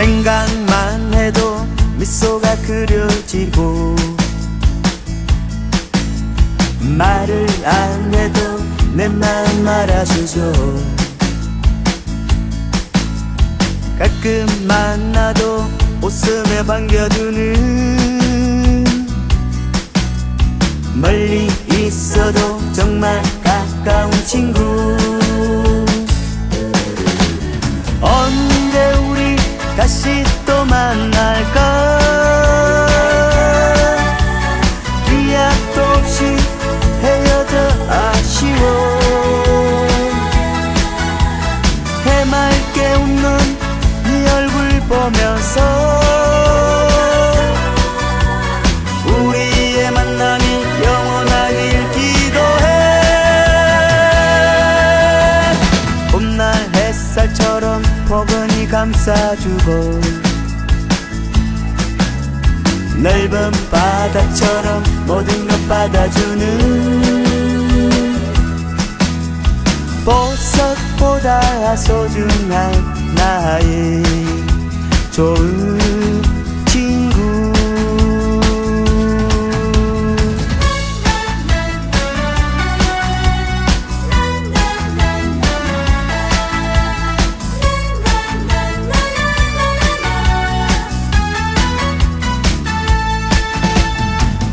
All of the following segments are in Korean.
생각만 해도 미소가 그려지고 말을 안 해도 내 마음 알아주죠. 가끔 만나도 웃으며 반겨주는 멀리 있어도 정말 가까운 친구 보면서 우리의 만남이 영원하길 기도해. 봄날 햇살처럼 포근히 감싸주고 넓은 바다처럼 모든 것 받아주는 보석보다 소중한 나의 좋은 친구.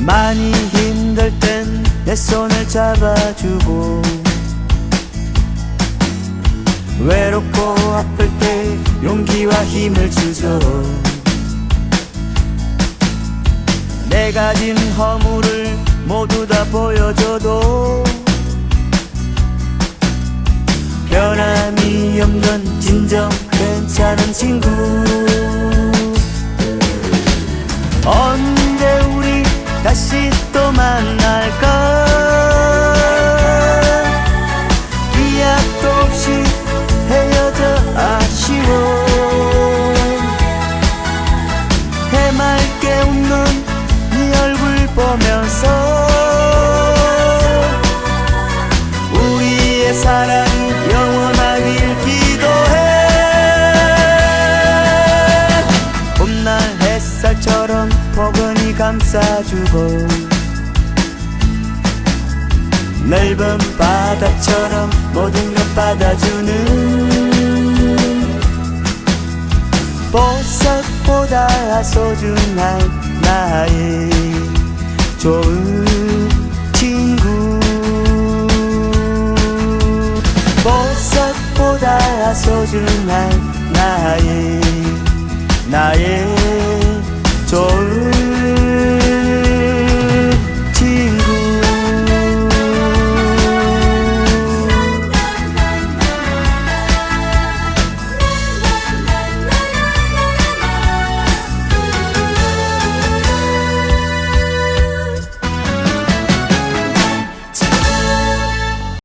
많이 힘들 땐 내 손을 잡아주고 외롭고 아플 때 용기와 힘을 주죠. 내 가진 허물을 모두 다 보여줘도 변함이 없는 진정 괜찮은 친구 보면서 우리의 사랑이 영원하길 기도해. 봄날 햇살처럼 포근히 감싸주고 넓은 바다처럼 모든 것 받아주는 보석보다 소중한 나의 좋은 친구 보석보다 소중한 나의 나의 좋은